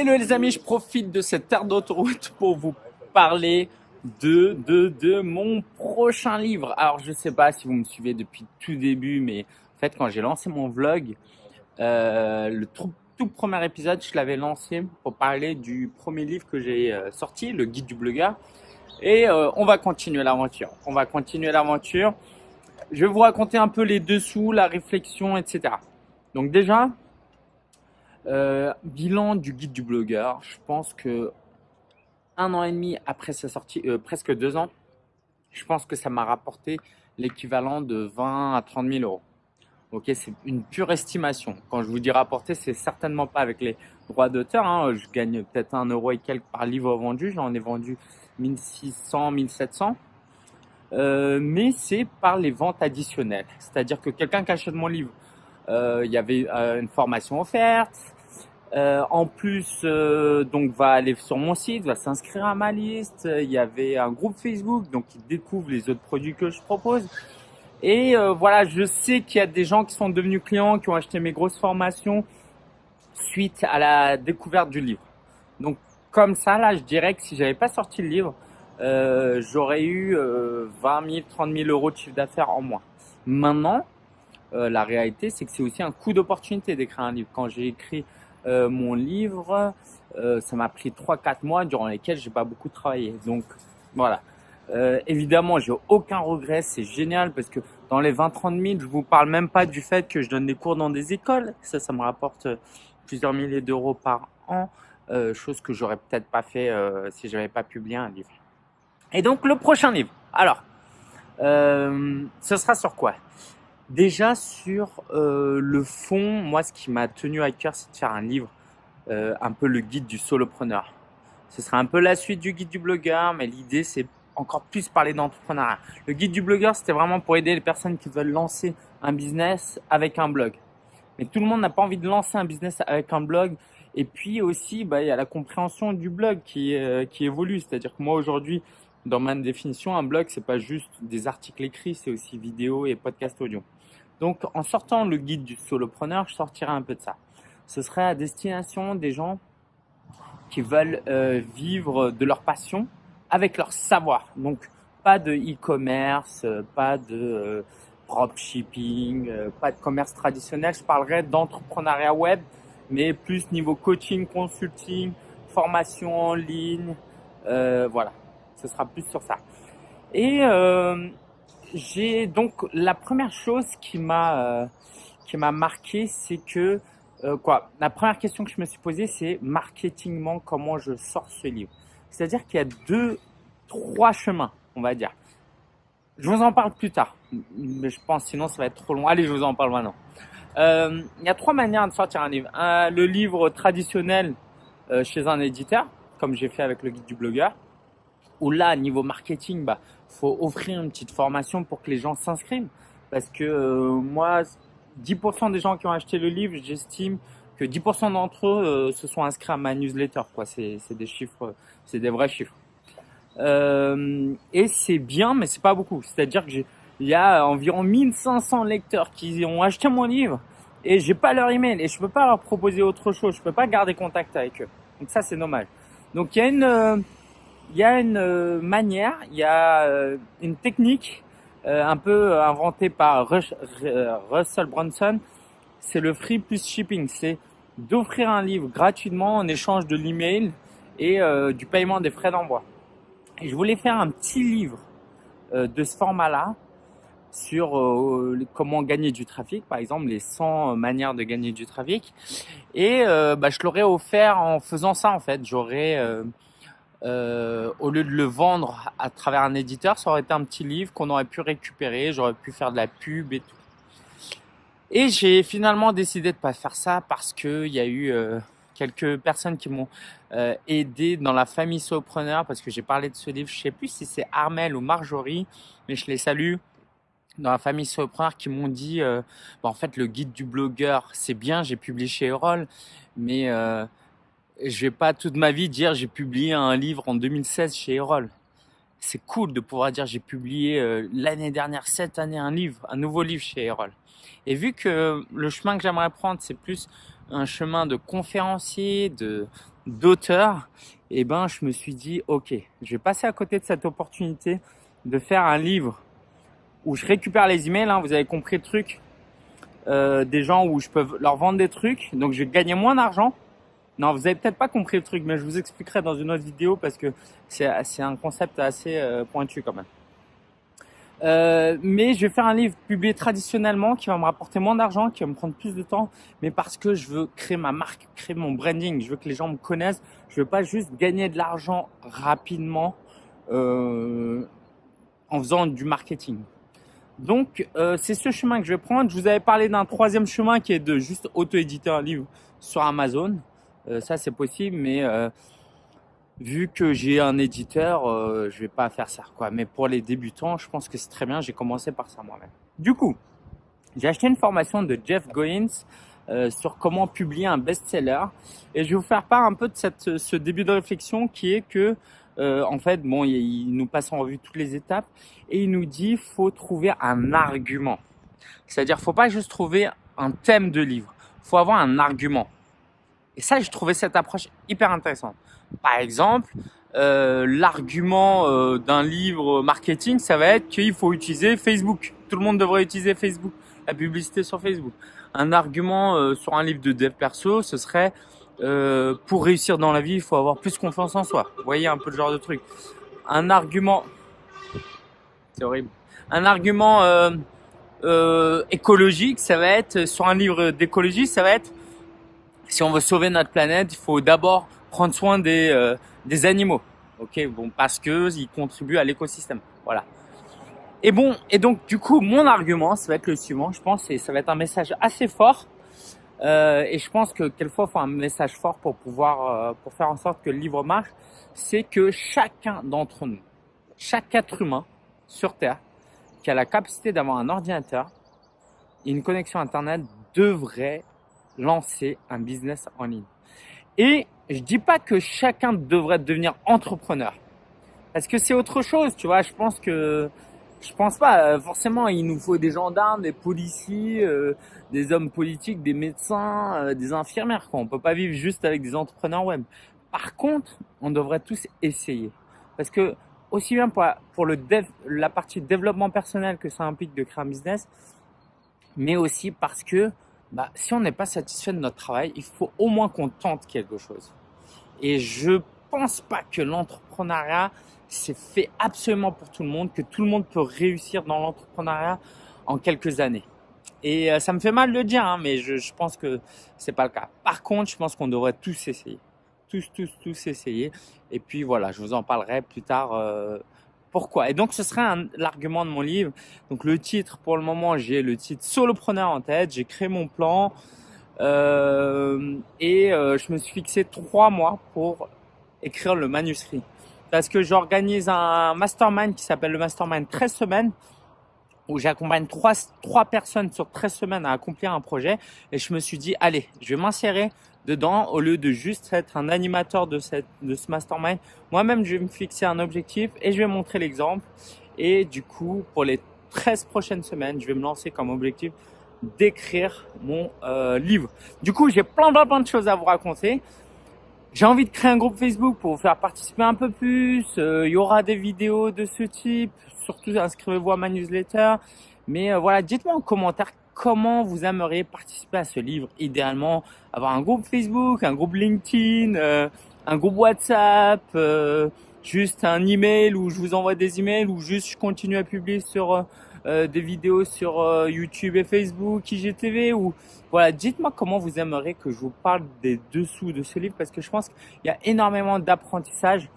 Hello les amis, je profite de cette terre d'autoroute pour vous parler de, de, de mon prochain livre. Alors je sais pas si vous me suivez depuis tout début, mais en fait quand j'ai lancé mon vlog, euh, le tout, premier épisode, je l'avais lancé pour parler du premier livre que j'ai euh, sorti, le guide du blogueur. Et euh, on va continuer l'aventure. On va continuer l'aventure. Je vais vous raconter un peu les dessous, la réflexion, etc. Donc déjà, euh, bilan du guide du blogueur. Je pense que un an et demi après sa sortie, euh, presque deux ans, je pense que ça m'a rapporté l'équivalent de 20 à 30 000 euros. Ok, c'est une pure estimation. Quand je vous dis rapporter, c'est certainement pas avec les droits d'auteur. Hein. Je gagne peut-être un euro et quelques par livre vendu. J'en ai vendu 1600, 1700. Euh, mais c'est par les ventes additionnelles. C'est-à-dire que quelqu'un qui achète mon livre, il y avait euh, une formation offerte. Euh, en plus, euh, donc va aller sur mon site, va s'inscrire à ma liste. Il y avait un groupe Facebook, donc il découvre les autres produits que je propose. Et euh, voilà, je sais qu'il y a des gens qui sont devenus clients, qui ont acheté mes grosses formations suite à la découverte du livre. Donc comme ça, là, je dirais que si j'avais pas sorti le livre, euh, j'aurais eu 20 000, 30 000 euros de chiffre d'affaires en moins. Maintenant, euh, la réalité, c'est que c'est aussi un coup d'opportunité d'écrire un livre. Quand j'ai écrit euh, mon livre, euh, ça m'a pris 3-4 mois durant lesquels j'ai pas beaucoup travaillé. Donc voilà. Euh, évidemment, j'ai aucun regret, c'est génial parce que dans les 20-30 000, je vous parle même pas du fait que je donne des cours dans des écoles. Ça, ça me rapporte plusieurs milliers d'euros par an, euh, chose que j'aurais peut-être pas fait euh, si j'avais pas publié un livre. Et donc le prochain livre. Alors, euh, ce sera sur quoi? Déjà sur euh, le fond, moi, ce qui m'a tenu à cœur, c'est de faire un livre, euh, un peu le guide du solopreneur. Ce sera un peu la suite du guide du blogueur, mais l'idée, c'est encore plus parler d'entrepreneuriat. Le guide du blogueur, c'était vraiment pour aider les personnes qui veulent lancer un business avec un blog. Mais tout le monde n'a pas envie de lancer un business avec un blog. Et puis aussi, bah, il y a la compréhension du blog qui, euh, qui évolue. C'est-à-dire que moi, aujourd'hui, dans ma définition, un blog, c'est pas juste des articles écrits, c'est aussi vidéo et podcast audio. Donc, en sortant le guide du solopreneur, je sortirai un peu de ça. Ce serait à destination des gens qui veulent euh, vivre de leur passion avec leur savoir. Donc, pas de e-commerce, euh, pas de dropshipping, euh, pas de commerce traditionnel. Je parlerai d'entrepreneuriat web, mais plus niveau coaching, consulting, formation en ligne. Voilà, ce sera plus sur ça. Et j'ai donc la première chose qui m'a euh, qui m'a marqué, c'est que euh, quoi La première question que je me suis posée, c'est marketingment comment je sors ce livre. C'est-à-dire qu'il y a deux, trois chemins, on va dire. Je vous en parle plus tard, mais je pense sinon ça va être trop long. Allez, je vous en parle maintenant. Euh, il y a trois manières de sortir un livre. Le livre traditionnel chez un éditeur, comme j'ai fait avec le guide du blogueur, où là, niveau marketing, bah, faut offrir une petite formation pour que les gens s'inscrivent. Parce que euh, moi, 10% des gens qui ont acheté le livre, j'estime que 10% d'entre eux euh, se sont inscrits à ma newsletter. Quoi, c'est des chiffres, c'est des vrais chiffres. Euh, et c'est bien, mais c'est pas beaucoup. C'est-à-dire que il y a environ 1500 lecteurs qui ont acheté mon livre et j'ai pas leur email et je peux pas leur proposer autre chose. Je peux pas garder contact avec eux. Donc ça, c'est dommage. Donc il y a une, euh, il y a une euh, manière, il y a euh, une technique euh, un peu inventée par Russell Brunson. C'est le free plus shipping. C'est d'offrir un livre gratuitement en échange de l'email et du paiement des frais d'envoi. Et je voulais faire un petit livre de ce format-là sur comment gagner du trafic, par exemple les 100 manières de gagner du trafic. Et bah, je l'aurais offert en faisant ça en fait. J'aurais, euh, au lieu de le vendre à travers un éditeur, ça aurait été un petit livre qu'on aurait pu récupérer, j'aurais pu faire de la pub et tout. Et j'ai finalement décidé de pas faire ça parce que il y a eu euh, quelques personnes qui m'ont euh, aidé dans la famille Sopreneur parce que j'ai parlé de ce livre. Je sais plus si c'est Armel ou Marjorie, mais je les salue dans la famille Sopreneur qui m'ont dit bah, en fait le guide du blogueur c'est bien j'ai publié chez Erol mais je vais pas toute ma vie dire j'ai publié un livre en 2016 chez Erol c'est cool de pouvoir dire j'ai publié euh, l'année dernière cette année un livre un nouveau livre chez Erol et vu que le chemin que j'aimerais prendre c'est plus un chemin de conférencier de d'auteur, et eh ben je me suis dit ok, je vais passer à côté de cette opportunité de faire un livre où je récupère les emails. Hein, vous avez compris le truc euh, des gens où je peux leur vendre des trucs, donc je vais gagner moins d'argent. Non, vous avez peut-être pas compris le truc, mais je vous expliquerai dans une autre vidéo parce que c'est un concept assez euh, pointu quand même. Euh, mais je vais faire un livre publié traditionnellement qui va me rapporter moins d'argent, qui va me prendre plus de temps, mais parce que je veux créer ma marque, créer mon branding, je veux que les gens me connaissent, je veux pas juste gagner de l'argent rapidement euh, en faisant du marketing. Donc c'est ce chemin que je vais prendre. Je vous avais parlé d'un troisième chemin qui est de juste auto-éditer un livre sur Amazon. Euh, ça c'est possible, mais euh, vu que j'ai un éditeur, euh, je vais pas faire ça. Mais pour les débutants, je pense que c'est très bien. J'ai commencé par ça moi-même. Du coup, j'ai acheté une formation de Jeff Goins euh, sur comment publier un best-seller. Et je vais vous faire part un peu de ce début de réflexion qui est que, en fait, bon, il, nous passe en revue toutes les étapes et il nous dit faut trouver un argument. C'est-à-dire, faut pas juste trouver un thème de livre, faut avoir un argument. Et ça, j'ai trouvé cette approche hyper intéressante. Par exemple, euh, l'argument euh, d'un livre marketing, ça va être qu'il faut utiliser Facebook. Tout le monde devrait utiliser Facebook, la publicité sur Facebook. Un argument euh, sur un livre de dev perso, ce serait pour réussir dans la vie, il faut avoir plus confiance en soi. Vous voyez un peu le genre de truc. Un argument, c'est horrible. Un argument écologique, ça va être sur un livre d'écologie, ça va être si on veut sauver notre planète, il faut d'abord prendre soin des, euh, des animaux. Ok, bon, parce que ils contribuent à l'écosystème. Voilà. Et bon, et donc du coup, mon argument, ça va être le suivant, je pense, et ça va être un message assez fort. Euh, et je pense que quelquefois, il faut un message fort pour pouvoir, euh, pour faire en sorte que le livre marche. C'est que chacun d'entre nous, chaque être humain sur Terre, qui a la capacité d'avoir un ordinateur et une connexion Internet, devrait lancer un business en ligne. Et je dis pas que chacun devrait devenir entrepreneur. Parce que c'est autre chose, tu vois. Je pense que, je pense pas, euh, forcément, il nous faut des gendarmes, des policiers, euh, des hommes politiques, des médecins, euh, des infirmières, quoi. On peut pas vivre juste avec des entrepreneurs web. Par contre, on devrait tous essayer. Parce que, aussi bien pour, pour le dev, la partie développement personnel que ça implique de créer un business, mais aussi parce que, bah, si on n'est pas satisfait de notre travail, il faut au moins qu'on tente quelque chose. Et je pense pas que l'entrepreneuriat c'est fait absolument pour tout le monde, que tout le monde peut réussir dans l'entrepreneuriat en quelques années. Et euh, ça me fait mal de le dire, hein, mais je, pense que c'est pas le cas. Par contre, je pense qu'on devrait tous essayer, tous, tous, tous essayer. Et puis voilà, je vous en parlerai plus tard. Euh, pourquoi Et donc, ce serait l'argument de mon livre. Donc, le titre, pour le moment, j'ai le titre Solopreneur en tête. J'ai créé mon plan. Euh, et euh, je me suis fixé trois mois pour écrire le manuscrit. Parce que j'organise un mastermind qui s'appelle le mastermind 13 semaines où j'accompagne trois, trois personnes sur 13 semaines à accomplir un projet. Et je me suis dit, allez, je vais m'insérer dedans au lieu de juste être un animateur de, cette, de ce mastermind. Moi-même, je vais me fixer un objectif et je vais montrer l'exemple. Et du coup, pour les 13 prochaines semaines, je vais me lancer comme objectif d'écrire mon euh, livre. Du coup, j'ai plein, plein, plein de choses à vous raconter. J'ai envie de créer un groupe Facebook pour vous faire participer un peu plus. Euh, il y aura des vidéos de ce type. Surtout, inscrivez-vous à ma newsletter. Mais euh, voilà, dites-moi en commentaire comment vous aimeriez participer à ce livre. Idéalement, avoir un groupe Facebook, un groupe LinkedIn, euh, un groupe WhatsApp, euh, juste un email où je vous envoie des emails ou juste je continue à publier sur euh, des vidéos sur euh, YouTube et Facebook, IGTV ou voilà, dites-moi comment vous aimeriez que je vous parle des dessous de ce livre parce que je pense qu'il y a énormément d'apprentissage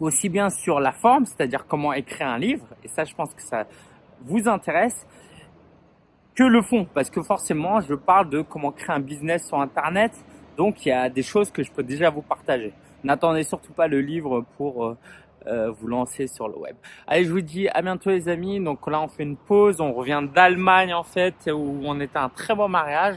aussi bien sur la forme, c'est-à-dire comment écrire un livre et ça je pense que ça vous intéresse que le fond parce que forcément je parle de comment créer un business sur internet donc il y a des choses que je peux déjà vous partager. N'attendez surtout pas le livre pour euh, euh, vous lancer sur le web. Allez, je vous dis à bientôt les amis. Donc là, on fait une pause. On revient d'Allemagne en fait, où on était un très beau mariage.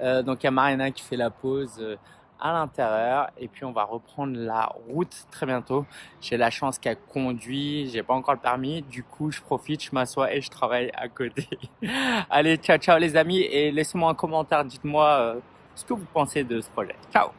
Euh, donc il y a Marina qui fait la pause euh, à l'intérieur et puis on va reprendre la route très bientôt. J'ai la chance qu'elle conduit, j'ai pas encore le permis, du coup je profite, je m'assois et je travaille à côté. Allez, ciao ciao les amis et laissez-moi un commentaire, dites-moi ce que vous pensez de ce projet. Ciao